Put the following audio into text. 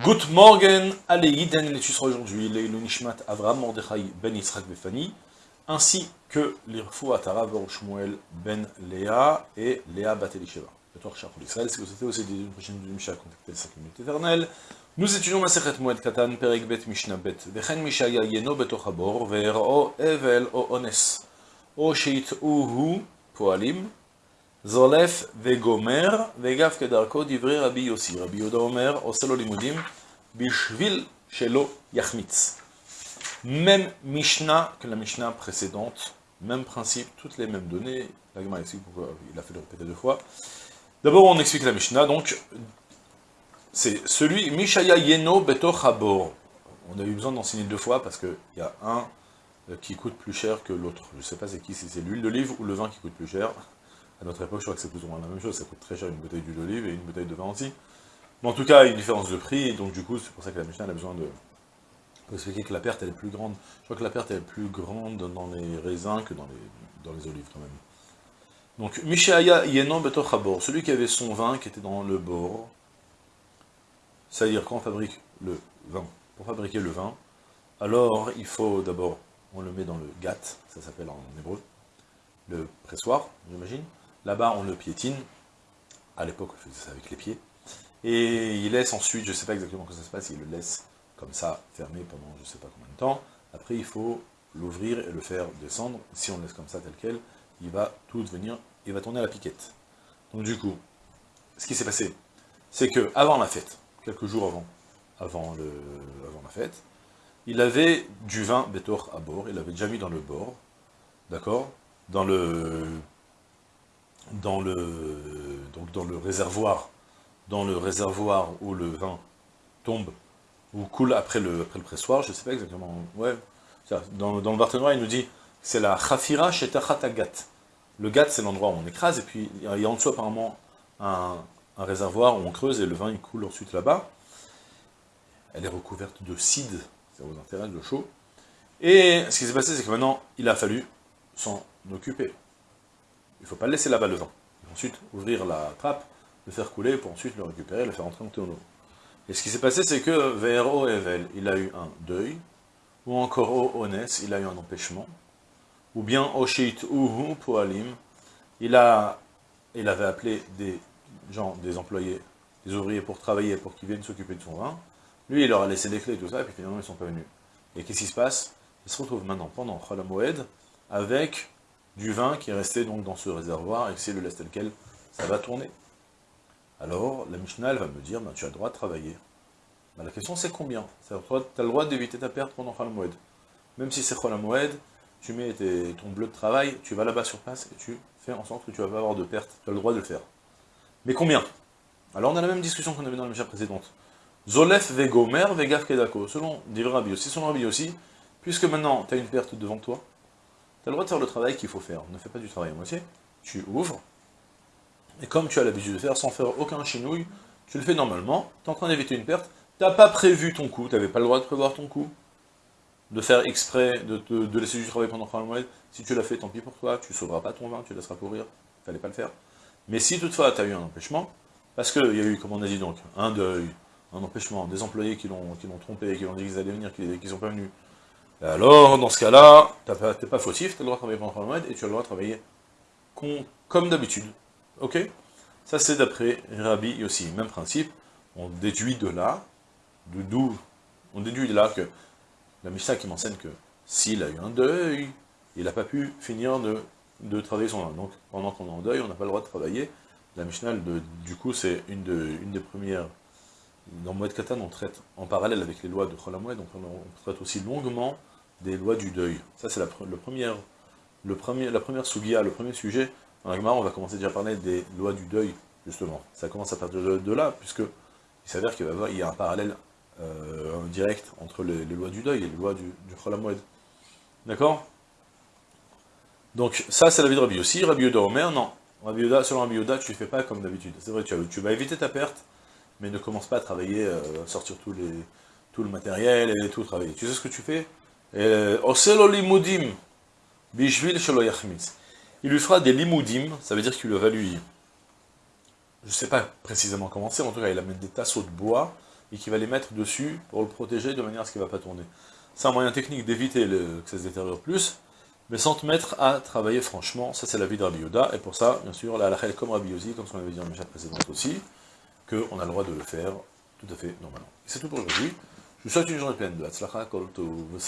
Good morning, allez, Yiden, l'étude sera aujourd'hui, les Nishmat Avram Mordechai Ben Yitzhak Befani, ainsi que les Atara Shmuel Ben Léa et Léa Bat Elisheva. Le Torah Shachol Israël, si vous souhaitez aussi une prochaine du Misha, contactez 5 minutes éternelles. Nous étudions Masechet Moed Katan, Perek Bet Mishnah Bet, Vechen Mishaya Yeno Betoch Habor, Ve'ero Evel O Ones, O Sheit Uhu Poalim, Zolef vegomer, vegav kedarko divrei Rabbi Yossi. Rabbi Yoda Omer, oselo limudim, bishvil shelo yachmitz. Même Mishnah que la Mishnah précédente, même principe, toutes les mêmes données. La explique pourquoi il a fait le répéter deux fois. D'abord, on explique la Mishnah, donc, c'est celui, Mishaya Yeno Beto Chabor. On a eu besoin d'enseigner deux fois parce qu'il y a un qui coûte plus cher que l'autre. Je ne sais pas c'est qui, si c'est l'huile d'olive ou le vin qui coûte plus cher. À notre époque, je crois que c'est plus ou moins la même chose, ça coûte très cher une bouteille d'huile d'olive et une bouteille de vin aussi. Mais en tout cas, il y a une différence de prix, et donc du coup, c'est pour ça que la Mishnah a besoin de... Expliquer que la perte, est plus grande. Je crois que la perte, est plus grande dans les raisins que dans les, dans les olives, quand même. Donc, Mishaya Yenon Beto Chabor, celui qui avait son vin qui était dans le bord, c'est-à-dire quand on fabrique le vin, pour fabriquer le vin, alors il faut d'abord, on le met dans le gat, ça s'appelle en hébreu, le pressoir, j'imagine, Là-bas, on le piétine. À l'époque, on faisait ça avec les pieds. Et il laisse ensuite, je ne sais pas exactement comment ça se passe, il le laisse comme ça, fermé pendant je ne sais pas combien de temps. Après, il faut l'ouvrir et le faire descendre. Si on le laisse comme ça, tel quel, il va tout devenir, il va tourner à la piquette. Donc du coup, ce qui s'est passé, c'est que avant la fête, quelques jours avant, avant, la fête, il avait du vin bétor à bord, il l'avait déjà mis dans le bord, d'accord? Dans le dans le, donc dans le réservoir, dans le réservoir où le vin tombe, ou coule après le, après le pressoir, je ne sais pas exactement, ouais, dans, dans le Barthénois, il nous dit, c'est la chafira gat. Le gat, c'est l'endroit où on écrase, et puis il y a en dessous apparemment un, un réservoir où on creuse, et le vin il coule ensuite là-bas. Elle est recouverte de cide, ça vous intéresse, de chaud. Et ce qui s'est passé, c'est que maintenant, il a fallu s'en occuper. Il ne faut pas laisser là-bas le vin. Ensuite, ouvrir la trappe, le faire couler pour ensuite le récupérer, le faire entrer en tonneau. Et ce qui s'est passé, c'est que vers Evel, il a eu un deuil, ou encore au Ones, il a eu un empêchement, ou bien Oshit Uhu Poalim, il, a, il avait appelé des gens, des employés, des ouvriers pour travailler, pour qu'ils viennent s'occuper de son vin. Lui, il leur a laissé des clés et tout ça, et puis finalement, ils ne sont pas venus. Et qu'est-ce qui se passe? Il se retrouve maintenant, pendant Moed, avec du vin qui est resté donc dans ce réservoir, et que si le laisse tel quel, ça va tourner. Alors, la Mishnah, elle va me dire, ben, tu as le droit de travailler. Ben, la question, c'est combien? Tu as le droit d'éviter ta perte pendant Khalamoued. Même si c'est Khalamoued, tu mets ton bleu de travail, tu vas là-bas sur place, et tu fais en sorte que tu vas pas avoir de perte. Tu as le droit de le faire. Mais combien? Alors, on a la même discussion qu'on avait dans la Mishnah précédente. Zolef vegomer vegaf kedako. Selon Divra Rabbi aussi, selon Rabbi aussi, puisque maintenant, tu as une perte devant toi, tu as le droit de faire le travail qu'il faut faire. Ne fais pas du travail à moitié. Tu ouvres, et comme tu as l'habitude de faire, sans faire aucun chinouille, tu le fais normalement, tu es en train d'éviter une perte, tu n'as pas prévu ton coup, tu n'avais pas le droit de prévoir ton coup, de faire exprès, de, laisser du travail pendant un mois. Si tu l'as fait, tant pis pour toi, tu ne sauveras pas ton vin, tu laisseras pourrir, il fallait pas le faire. Mais si toutefois tu as eu un empêchement, parce qu'il y a eu, comme on a dit donc, un deuil, un empêchement, des employés qui l'ont trompé, qui l'ont dit qu'ils allaient venir, qui ne sont pas venus, alors, dans ce cas-là, tu n'es pas fautif, tu as le droit de travailler pendant mois et tu as le droit de travailler comme d'habitude. Ok? Ça, c'est d'après Rabbi aussi. Même principe, on déduit de là, de d'où On déduit de là que la Mishnah qui m'enseigne que s'il a eu un deuil, il n'a pas pu finir de, travailler son âme. Donc, pendant qu'on est en deuil, on n'a pas le droit de travailler. La Mishnah, du coup, c'est une, une des premières dans Moed Katan, on traite en parallèle avec les lois de Cholamoued, donc on traite aussi longuement des lois du deuil. Ça, c'est la, le première, le premier, la première le premier sujet. Dans la on va commencer déjà à parler des lois du deuil, justement. Ça commence à partir de, là, puisque il s'avère qu'il y, a un parallèle euh, direct entre les, lois du deuil et les lois du, du D'accord? Donc, ça, c'est la vie de Rabbi aussi. Rabbi Yoda Omer, non. Rabbi Yoda, selon Rabbi Yoda, tu ne fais pas comme d'habitude. C'est vrai, tu, vas éviter ta perte, mais ne commence pas à travailler, euh, sortir tous les, tout le matériel et tout travailler. Tu sais ce que tu fais? Euh, il lui fera des limoudim, ça veut dire qu'il va lui... Je ne sais pas précisément comment c'est, en tout cas il amène des tasseaux de bois, et qui va les mettre dessus pour le protéger de manière à ce qu'il ne va pas tourner. C'est un moyen technique d'éviter que ça se détériore plus, mais sans te mettre à travailler franchement, ça c'est la vie de Rabbi Yoda, et pour ça, bien sûr, la halakha comme Rabbi Yosi, comme on avait dit en déjà précédente aussi, qu'on a le droit de le faire tout à fait normalement. C'est tout pour aujourd'hui. Je vous souhaite une journée pleine de Hatzlacha Kol Tov